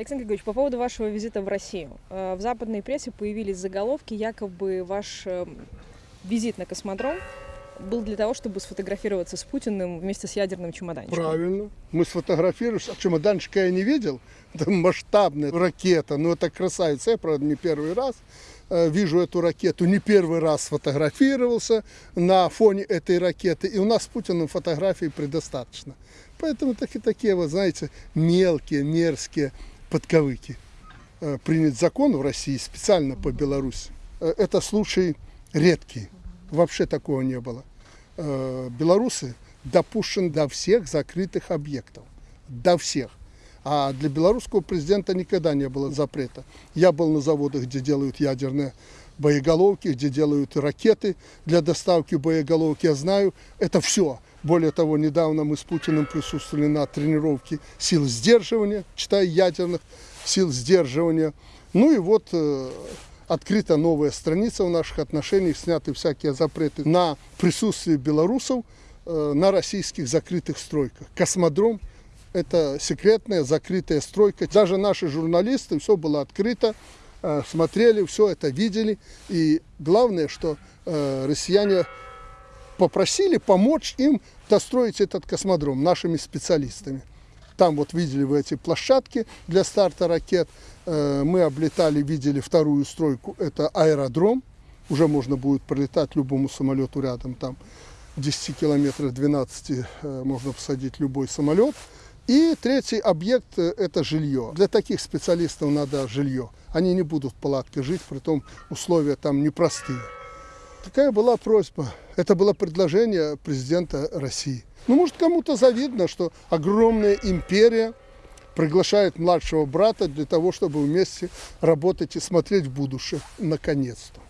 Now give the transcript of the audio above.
Александр Григорьевич, по поводу вашего визита в Россию. Э, В западной прессе появились заголовки, якобы ваш э, визит на космодром был для того, чтобы сфотографироваться с Путиным вместе с ядерным чемоданчиком. Правильно. Мы сфотографируемся. А чемоданчика я не видел. Это масштабная ракета. Ну, это красавица. Я, правда, не первый раз э, вижу эту ракету. Не первый раз сфотографировался на фоне этой ракеты. И у нас с Путиным фотографий предостаточно. Поэтому так и такие, вот, знаете, мелкие, мерзкие подковыки. Э, Принят закон в России специально по Беларуси. Э, Это случай редкий. Вообще такого не было. Э, Белорусы допущены до всех закрытых объектов. До всех. А для белорусского президента никогда не было запрета. Я был на заводах, где делают ядерные боеголовки, где делают ракеты для доставки боеголовки. Я знаю, это все. Более того, недавно мы с Путиным присутствовали на тренировке сил сдерживания, читая ядерных сил сдерживания. Ну и вот э, открыта новая страница в наших отношениях, сняты всякие запреты на присутствие белорусов э, на российских закрытых стройках. Космодром – это секретная закрытая стройка. Даже наши журналисты, все было открыто, э, смотрели, все это видели. И главное, что э, россияне попросили помочь им достроить этот космодром нашими специалистами. Там вот видели вы эти площадки для старта ракет. Э, Мы облетали, видели вторую стройку, это аэродром. Уже можно будет пролетать любому самолету рядом. Там 10 километров, 12 э, можно посадить любой самолет. И третий объект э, – это жилье. Для таких специалистов надо жилье. Они не будут в палатке жить, при том условия там непростые. Такая была просьба. Это было предложение президента России. Ну, может, кому-то завидно, что огромная империя приглашает младшего брата для того, чтобы вместе работать и смотреть в будущее. Наконец-то.